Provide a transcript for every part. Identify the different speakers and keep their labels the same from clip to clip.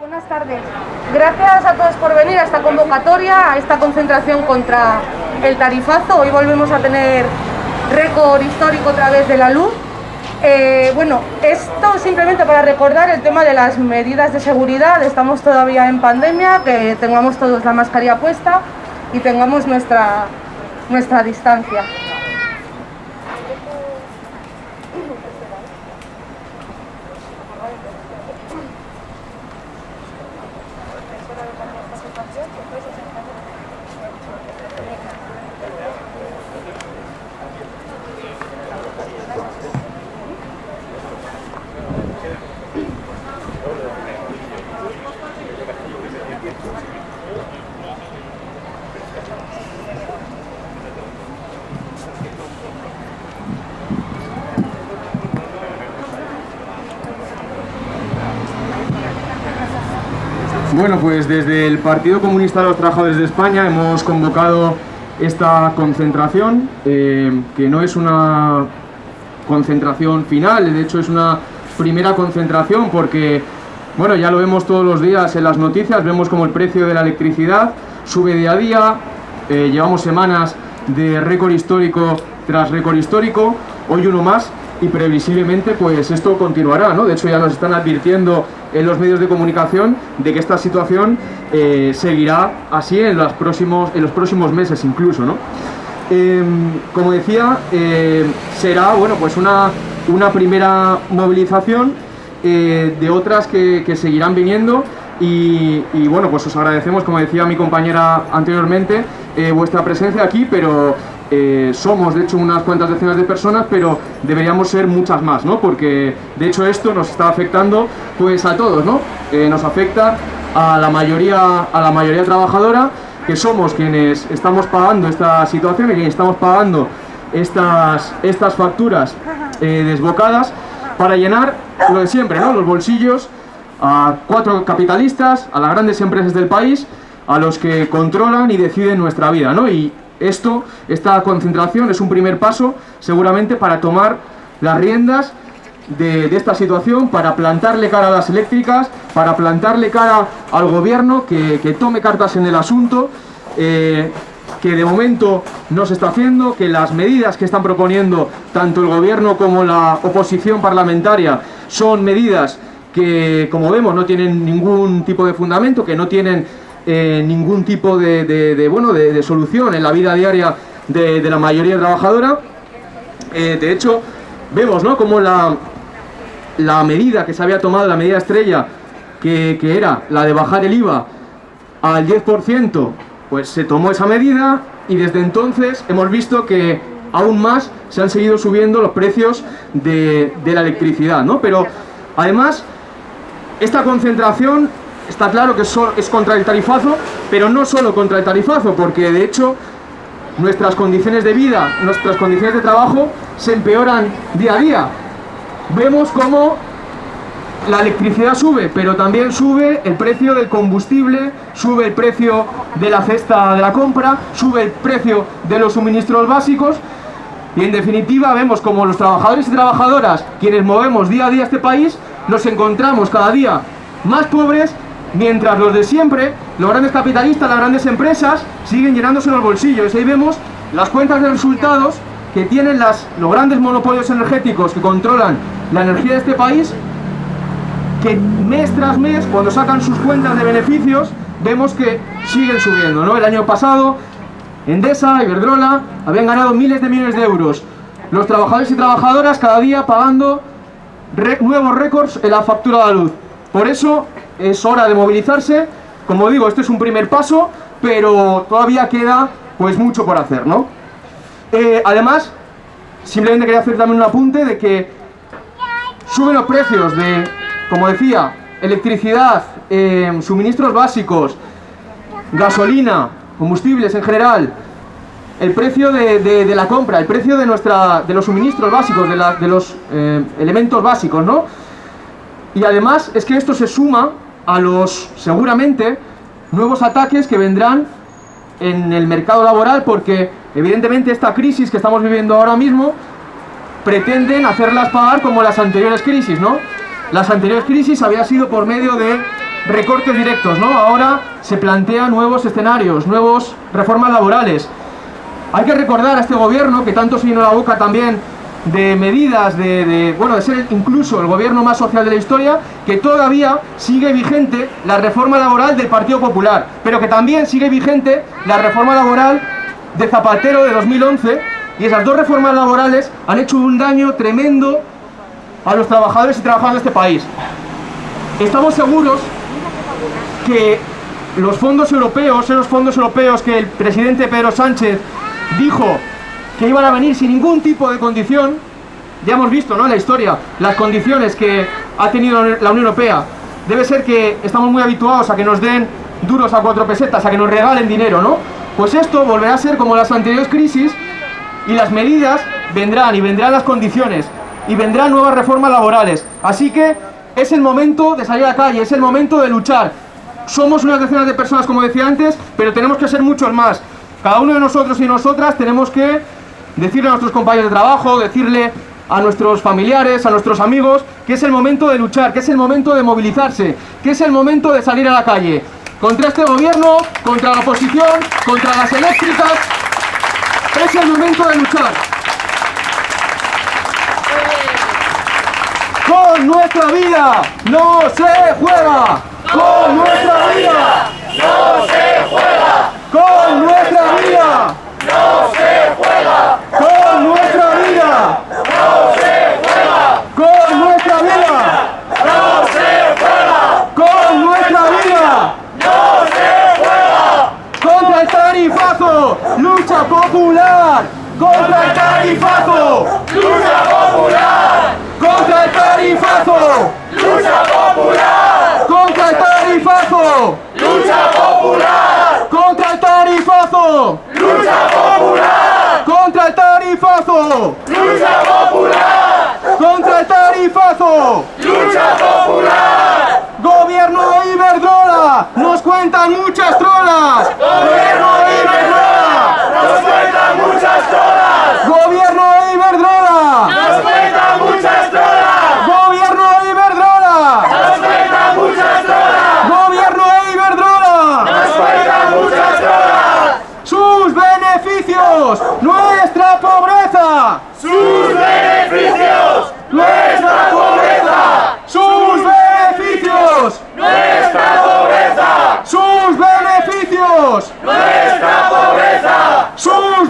Speaker 1: buenas tardes. Gracias a todos por venir a esta convocatoria, a esta concentración contra el tarifazo. Hoy volvemos a tener récord histórico otra vez de la luz. Eh, bueno, esto simplemente para recordar el tema de las medidas de seguridad. Estamos todavía en pandemia, que tengamos todos la mascarilla puesta y tengamos nuestra, nuestra distancia.
Speaker 2: Bueno, pues desde el Partido Comunista de los Trabajadores de España hemos convocado esta concentración, eh, que no es una concentración final, de hecho es una primera concentración porque, bueno, ya lo vemos todos los días en las noticias, vemos como el precio de la electricidad sube día a día, eh, llevamos semanas de récord histórico tras récord histórico, hoy uno más, y previsiblemente pues esto continuará, ¿no? De hecho ya nos están advirtiendo en los medios de comunicación de que esta situación eh, seguirá así en los, próximos, en los próximos meses incluso, ¿no? Em, como decía, eh, será bueno, pues una, una primera movilización eh, de otras que, seguirán viniendo y, bueno, pues os agradecemos, como decía mi compañera anteriormente, vuestra presencia aquí, pero eh, somos de hecho unas cuantas decenas de personas, pero deberíamos ser muchas más, ¿no? Porque de hecho esto nos está afectando pues a todos, ¿no? Eh, nos afecta a la mayoría a la mayoría trabajadora, que somos quienes estamos pagando esta situación y quienes estamos pagando estas, estas facturas eh, desbocadas para llenar lo de siempre, ¿no? Los bolsillos a cuatro capitalistas, a las grandes empresas del país, a los que controlan y deciden nuestra vida, ¿no? Y esto, esta concentración es un primer paso seguramente para tomar las riendas de, esta situación, para plantarle cara a las eléctricas, para plantarle cara al gobierno que, tome cartas en el asunto, eh, que de momento no se está haciendo, que las medidas que están proponiendo tanto el gobierno como la oposición parlamentaria son medidas que, como vemos, no tienen ningún tipo de fundamento, que no tienen eh, ningún tipo de, bueno, de, solución en la vida diaria de, la mayoría trabajadora. Eh, de hecho, vemos ¿no? como la, la medida que se había tomado, la medida estrella, que, era la de bajar el IVA al 10%, pues se tomó esa medida y desde entonces hemos visto que aún más se han seguido subiendo los precios de, de la electricidad, ¿no? Pero además, esta concentración está claro que es contra el tarifazo, pero no solo contra el tarifazo, porque de hecho nuestras condiciones de vida, nuestras condiciones de trabajo se empeoran día a día. Vemos cómo la electricidad sube, pero también sube el precio del combustible, sube el precio de la cesta de la compra, sube el precio de los suministros básicos y en definitiva vemos como los trabajadores y trabajadoras, quienes movemos día a día este país, nos encontramos cada día más pobres Mientras los de siempre, los grandes capitalistas, las grandes empresas, siguen llenándose los bolsillos. Ahí vemos las cuentas de resultados que tienen los grandes monopolios energéticos que controlan la energía de este país, que mes tras mes, cuando sacan sus cuentas de beneficios, vemos que siguen subiendo. El año pasado, Endesa, Iberdrola, habían ganado miles de millones de euros. Los trabajadores y trabajadoras cada día pagando nuevos récords en la factura de la luz. Por eso es hora de movilizarse. Como digo, este es un primer paso, pero todavía queda pues mucho por hacer, ¿no? Eh, además, simplemente quería hacer también un apunte de que suben los precios de, como decía, electricidad, eh, suministros básicos, gasolina, combustibles en general, el precio de, la compra, el precio de, nuestra, de los suministros básicos, de, de los eh, elementos básicos, ¿no? Y además es que esto se suma a los, seguramente, nuevos ataques que vendrán en el mercado laboral porque evidentemente esta crisis que estamos viviendo ahora mismo pretenden hacerlas pagar como las anteriores crisis, ¿no? Las anteriores crisis había sido por medio de recortes directos, ¿no? Ahora se plantean nuevos escenarios, nuevos reformas laborales. Hay que recordar a este gobierno, que tanto se llenó la boca también de medidas, de, bueno, de ser incluso el gobierno más social de la historia, que todavía sigue vigente la reforma laboral del Partido Popular, pero que también sigue vigente la reforma laboral de Zapatero de 2011, y esas dos reformas laborales han hecho un daño tremendo a los trabajadores y trabajadoras de este país. Estamos seguros que los fondos europeos, esos fondos europeos que el presidente Pedro Sánchez dijo que iban a venir sin ningún tipo de condición, ya hemos visto ¿no? en la historia las condiciones que ha tenido la Unión Europea. Debe ser que estamos muy habituados a que nos den duros a cuatro pesetas, a que nos regalen dinero, ¿no? Pues esto volverá a ser como las anteriores crisis y las medidas vendrán y vendrán las condiciones y vendrán nuevas reformas laborales. Así que es el momento de salir a la calle, es el momento de luchar. Somos unas decenas de personas, como decía antes, pero tenemos que ser muchos más. Cada uno de nosotros y nosotras tenemos que decirle a nuestros compañeros de trabajo, decirle a nuestros familiares, a nuestros amigos, que es el momento de luchar, que es el momento de movilizarse, que es el momento de salir a la calle. Contra este gobierno, contra la oposición, contra las eléctricas. Es el momento de luchar. Con nuestra vida no se juega. Con nuestra vida
Speaker 3: no se juega.
Speaker 2: Con nuestra vida
Speaker 3: no se juega. No se juega.
Speaker 2: Con nuestra vida
Speaker 3: No se juega.
Speaker 2: Con nuestra vida
Speaker 3: No se juega.
Speaker 2: Contra el tarifazo. Lucha popular. Contra el tarifazo.
Speaker 3: Lucha popular.
Speaker 2: Contra el tarifazo.
Speaker 3: Lucha popular.
Speaker 2: Contra el tarifazo.
Speaker 3: Lucha popular.
Speaker 2: Contra el tarifazo.
Speaker 3: Lucha popular.
Speaker 2: Contra el tarifazo.
Speaker 3: Lucha popular.
Speaker 2: Contra el tarifazo.
Speaker 3: Lucha popular.
Speaker 2: Gobierno Iberdrola. Nos cuentan muchas trolas.
Speaker 3: Gobierno Iberdrola. Nos cuentan muchas trolas.
Speaker 2: Gobierno Iberdrola.
Speaker 3: Nos cuentan muchas trolas.
Speaker 2: Gobierno Iberdrola.
Speaker 3: Nos cuentan muchas trolas.
Speaker 2: Gobierno Iberdrola.
Speaker 3: Nos cuentan muchas trolas.
Speaker 2: Sus beneficios. Nuestra pobreza.
Speaker 3: Sus beneficios. Nuestra pobreza.
Speaker 2: Sus beneficios.
Speaker 3: Nuestra pobreza.
Speaker 2: Sus beneficios.
Speaker 3: Nuestra pobreza.
Speaker 2: Sus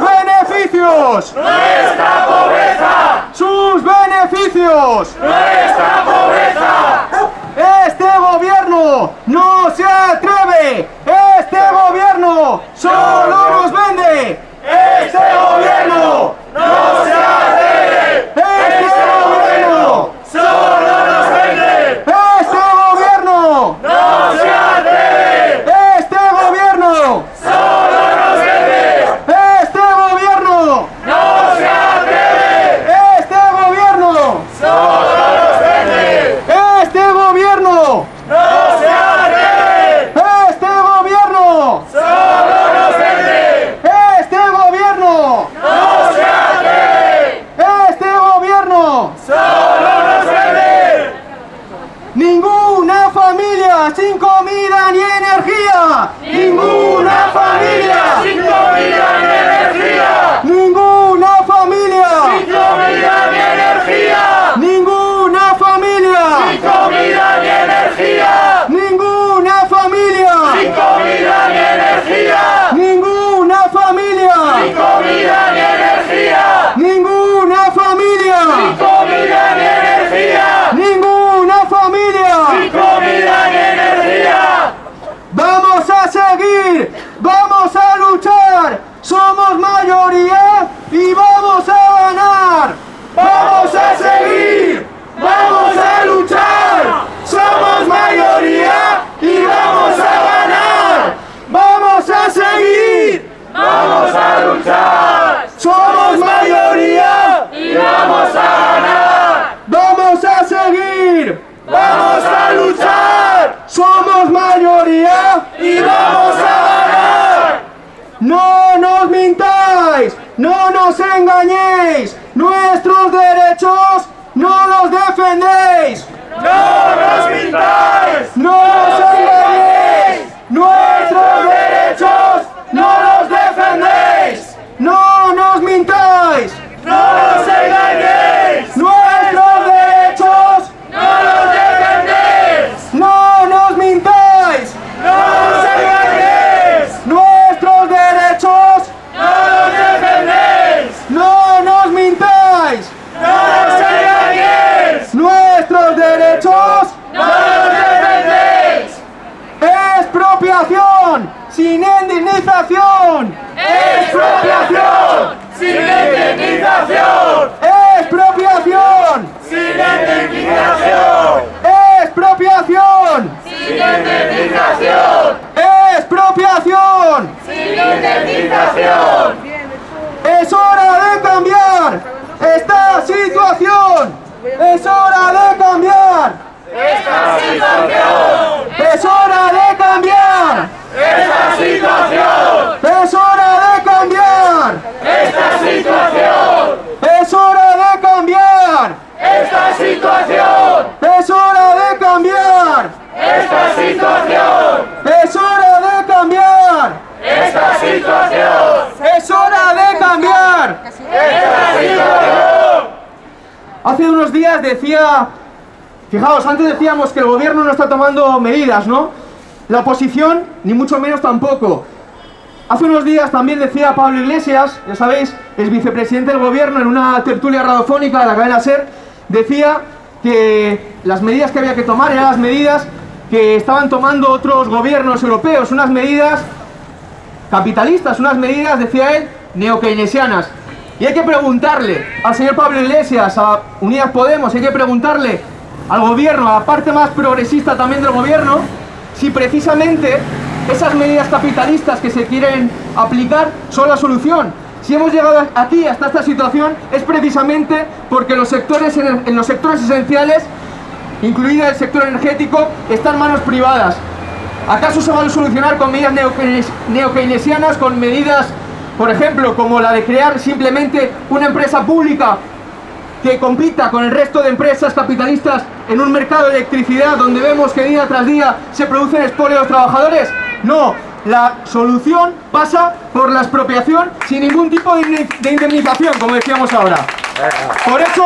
Speaker 3: Nuestra pobreza.
Speaker 2: Sus beneficios.
Speaker 3: Nuestra pobreza.
Speaker 2: Este gobierno no se atreve. Este gobierno solo nos vende.
Speaker 3: Este gobierno no se atreve.
Speaker 2: Este gobierno.
Speaker 3: Solo nos vende.
Speaker 2: Este gobierno.
Speaker 3: No se atreve.
Speaker 2: Este gobierno.
Speaker 3: Solo nos vende.
Speaker 2: Este gobierno.
Speaker 3: No se atreve.
Speaker 2: Este gobierno.
Speaker 3: Solo nos vende.
Speaker 2: Este gobierno.
Speaker 3: No se atreve.
Speaker 2: Este gobierno.
Speaker 3: Solo nos vende.
Speaker 2: Este gobierno.
Speaker 3: No se atreve.
Speaker 2: Este gobierno.
Speaker 3: Solo nos vende.
Speaker 2: Ninguna familia sin comida ni energía. Ninguna familia.
Speaker 3: Sin comida ni energía.
Speaker 2: Ninguna familia.
Speaker 3: Sin comida ni energía.
Speaker 2: Ninguna familia.
Speaker 3: Sin comida ni energía.
Speaker 2: Ninguna familia.
Speaker 3: Sin comida ni energía.
Speaker 2: Ninguna familia.
Speaker 3: Sin comida ni energía.
Speaker 2: Ninguna familia.
Speaker 3: Sin comida ni energía.
Speaker 2: Ninguna familia.
Speaker 3: Sin comida ni energía.
Speaker 2: Vamos a seguir. Vamos a luchar. Somos mayoría y vamos a ganar.
Speaker 3: Vamos a seguir. Vamos a luchar. Somos mayoría y vamos a ganar.
Speaker 2: Vamos a seguir.
Speaker 3: Vamos a luchar.
Speaker 2: Somos mayoría.
Speaker 3: Y vamos a ganar.
Speaker 2: Vamos a seguir.
Speaker 3: Vamos a luchar.
Speaker 2: Somos mayoría.
Speaker 3: Y vamos a ganar.
Speaker 2: No nos mintáis. Nos engañéis. Nuestros derechos no los defendéis.
Speaker 3: ¡No nos mintáis!
Speaker 2: ¡No os engañéis! ¡Nuestros derechos no los defendéis! ¡No nos mintáis!
Speaker 3: ¡No nos engañéis!
Speaker 2: ¡Nuestros derechos
Speaker 3: ¡No los defendéis!
Speaker 2: no nos mintáis!
Speaker 3: ¡No nos engañéis!
Speaker 2: ¡Nuestros derechos
Speaker 3: ¡No los defendéis!
Speaker 2: no nos mintáis!
Speaker 3: ¡No nos engañéis!
Speaker 2: ¡Nuestros derechos
Speaker 3: ¡No los defendéis!
Speaker 2: expropiación sin indemnización!
Speaker 3: ¡Expropiación! ¡Sin indemnización!
Speaker 2: ¡Expropiación!
Speaker 3: ¡Sin indemnización!
Speaker 2: ¡Expropiación!
Speaker 3: ¡Sin indemnización!
Speaker 2: ¡Expropiación!
Speaker 3: ¡Sin indemnización!
Speaker 2: ¡Es hora de cambiar esta situación! ¡Es hora de cambiar!
Speaker 3: ¡Esta situación!
Speaker 2: ¡Es hora de cambiar!
Speaker 3: ¡Esta situación!
Speaker 2: ¡Es hora de cambiar!
Speaker 3: ¡Esta situación!
Speaker 2: ¡Es hora de cambiar!
Speaker 3: ¡Esta situación!
Speaker 2: ¡Es hora de cambiar!
Speaker 3: ¡Esta situación!
Speaker 2: ¡Es hora de cambiar!
Speaker 3: ¡Esta situación!
Speaker 2: ¡Es hora de cambiar!
Speaker 3: ¡Esta situación!
Speaker 2: Hace unos días decía, fijaos, antes decíamos que el gobierno no está tomando medidas, ¿no? La oposición, ni mucho menos tampoco. Hace unos días también decía Pablo Iglesias, ya sabéis, es vicepresidente del gobierno en una tertulia radiofónica de la cadena SER, decía que las medidas que había que tomar eran las medidas que estaban tomando otros gobiernos europeos, unas medidas capitalistas, unas medidas, decía él, neokeynesianas. Y hay que preguntarle al señor Pablo Iglesias, a Unidas Podemos, hay que preguntarle al gobierno, a la parte más progresista también del gobierno, si precisamente esas medidas capitalistas que se quieren aplicar son la solución. Si hemos llegado aquí hasta esta situación es precisamente porque los sectores en, en los sectores esenciales, incluido el sector energético, están en manos privadas. ¿Acaso se van a solucionar con medidas neokeynesianas, neokeynesianas, con medidas, por ejemplo, como la de crear simplemente una empresa pública que compita con el resto de empresas capitalistas en un mercado de electricidad donde vemos que día tras día se producen expolios de los trabajadores? No, la solución pasa por la expropiación sin ningún tipo de indemni- de indemnización, como decíamos ahora. Por eso,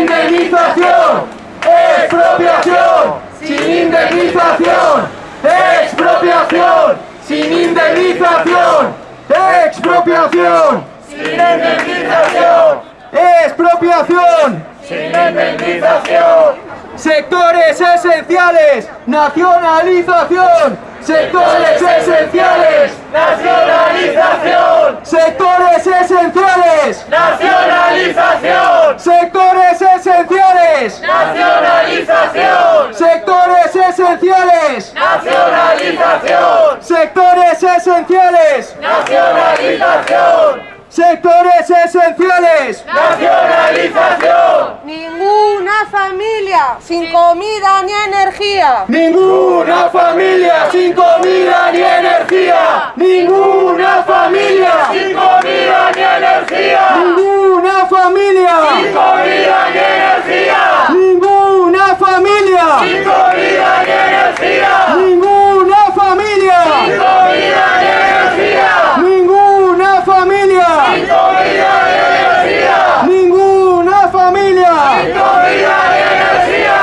Speaker 2: indemnización, expropiación, sin indemnización, expropiación, sin indemnización, expropiación,
Speaker 3: ¡Sin indemnización!
Speaker 2: expropiación,
Speaker 3: ¡Sin indemnización!
Speaker 2: sectores esenciales, nacionalización, sectores esenciales,
Speaker 3: ¡Nacionalización!
Speaker 2: sectores esenciales,
Speaker 3: ¡Nacionalización!
Speaker 2: sectores esenciales,
Speaker 3: ¡Nacionalización!
Speaker 2: sectores esenciales,
Speaker 3: ¡Nacionalización!
Speaker 2: sectores esenciales,
Speaker 3: ¡Nacionalización!
Speaker 2: Sectores esenciales.
Speaker 3: ¡Nacionalización!
Speaker 1: Ninguna familia sin comida ni energía.
Speaker 2: Ninguna familia sin comida ni energía. Ninguna familia.
Speaker 3: ¡Sin comida ni energía!
Speaker 2: Ninguna familia.
Speaker 3: ¡Sin comida ni energía!
Speaker 2: Ninguna familia.
Speaker 3: ¡Sin comida ni energía!
Speaker 2: Ninguna familia.
Speaker 3: ¡Sin comida ni energía!
Speaker 2: Ninguna familia.
Speaker 3: ¡Sin comida ni energía!
Speaker 2: Ninguna familia.
Speaker 3: ¡Sin comida ni energía!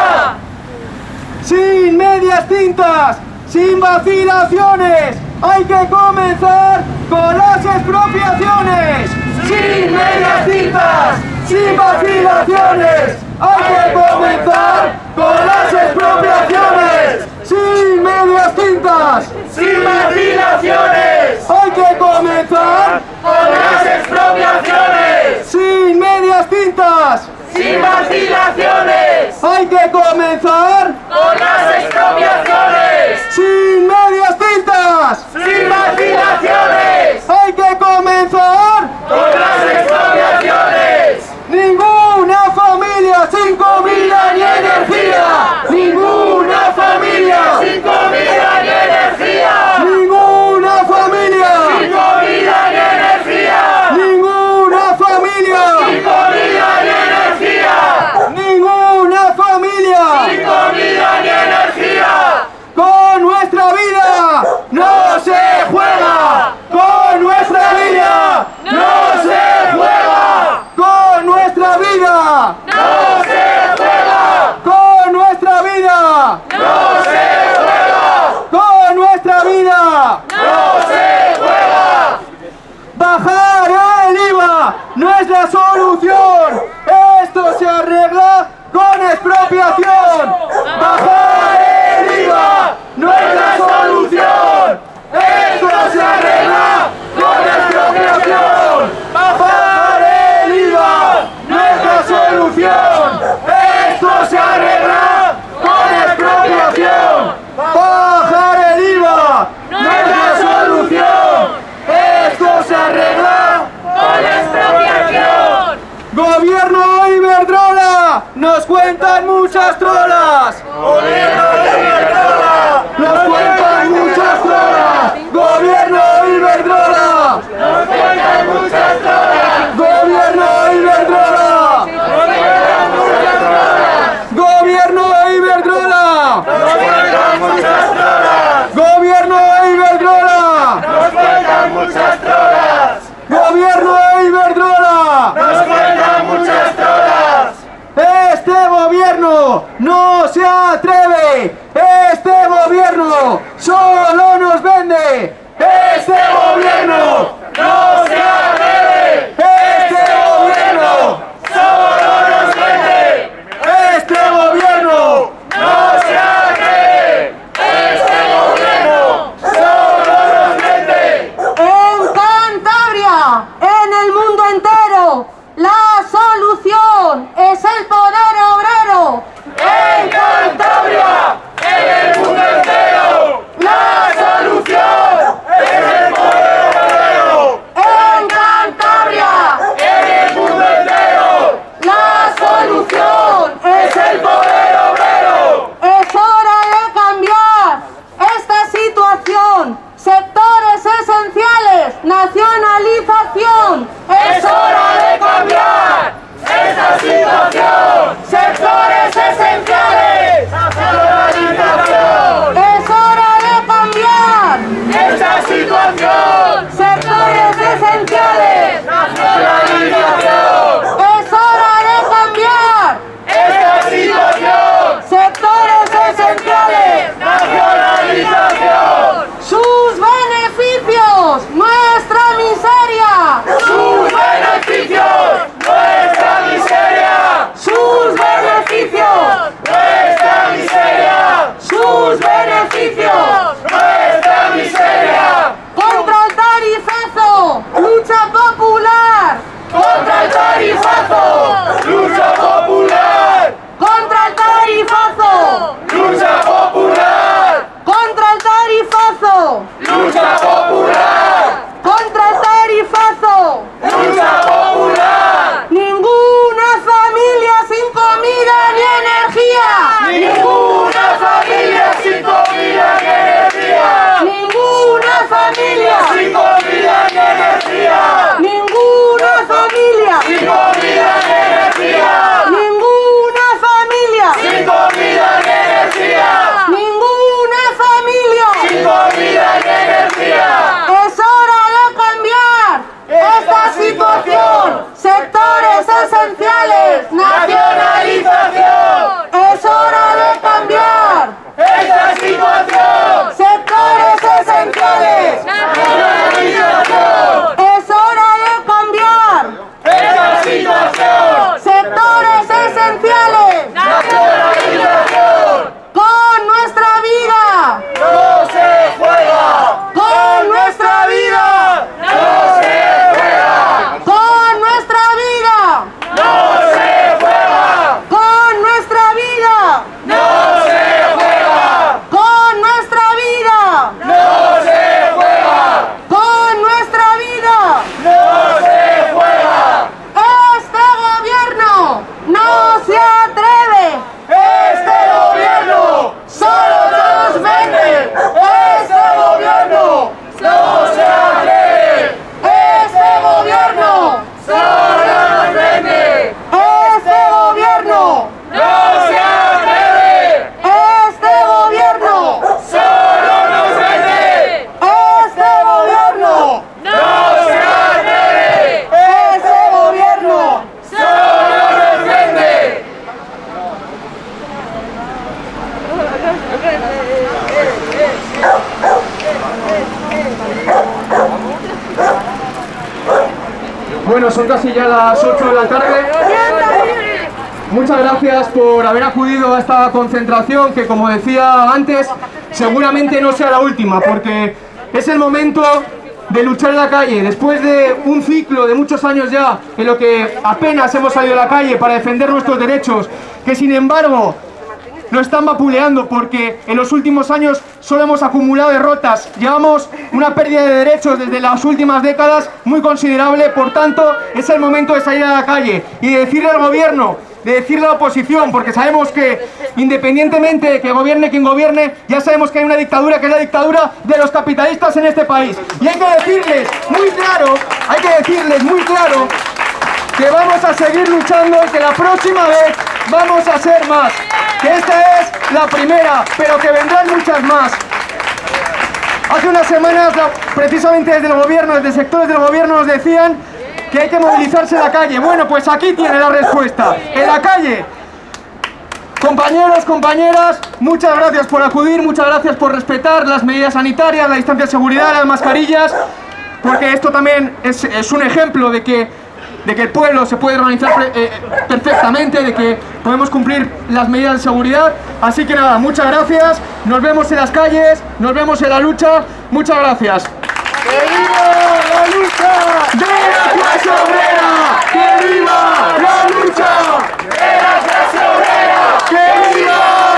Speaker 2: Sin medias tintas. Sin vacilaciones. Hay que comenzar con las expropiaciones. Sin medias tintas. Sin vacilaciones. Hay que comenzar con las expropiaciones. Sin medias tintas.
Speaker 3: ¡Sin vacilaciones!
Speaker 2: Hay que comenzar
Speaker 3: ¡Con las expropiaciones!
Speaker 2: sin medias tintas.
Speaker 3: ¡Sin vacilaciones!
Speaker 2: Hay que comenzar
Speaker 3: ¡Con las expropiaciones!
Speaker 2: Sin medias solución.
Speaker 1: Nos cuentan muchas trolas. ¡Gobierno Iberdrola!
Speaker 2: Nos cuentan muchas trolas.
Speaker 1: ¡Gobierno Iberdrola!
Speaker 2: Nos cuentan muchas trolas.
Speaker 1: ¡Gobierno Iberdrola!
Speaker 2: Nos cuentan muchas
Speaker 1: ¡Gobierno Iberdrola!
Speaker 2: Nos cuentan muchas trolas.
Speaker 1: ¡Gobierno Iberdrola!
Speaker 2: Nos cuentan muchas trolas.
Speaker 1: ¡No se atreve! son casi ya las 8 de la tarde. Muchas gracias por haber acudido a esta concentración que, como decía antes, seguramente no sea la última, porque es el momento de luchar en la calle. Después de un ciclo de muchos años ya en lo que apenas hemos salido a la calle para defender nuestros derechos, que sin embargo lo están vapuleando porque en los últimos años solo hemos acumulado derrotas. Llevamos una pérdida de derechos desde las últimas décadas muy considerable, por tanto es el momento de salir a la calle y de decirle al gobierno
Speaker 2: de decirle a la oposición, porque sabemos que independientemente de que gobierne quien gobierne, ya sabemos que hay una dictadura que es la dictadura de los capitalistas en este país. Y hay que decirles muy claro, hay que decirles muy claro que vamos a seguir luchando y que la próxima vez vamos a ser más. Que esta es la primera, pero que vendrán muchas más. Hace unas semanas, precisamente desde el gobierno, desde sectores del gobierno nos decían que hay que movilizarse en la calle. Bueno, pues aquí tiene la respuesta. En la calle. Compañeros, compañeras, muchas gracias por acudir, muchas gracias por respetar las medidas sanitarias, la distancia de seguridad, las mascarillas, porque esto también es un ejemplo de que de que el pueblo se puede organizar eh, eh, perfectamente, de que podemos cumplir las medidas de seguridad. Así que nada, muchas gracias, nos vemos en las calles, nos vemos en la lucha, muchas gracias. ¡Que viva la lucha! ¡De la clase obrera! ¡Que viva la lucha! ¡Que viva!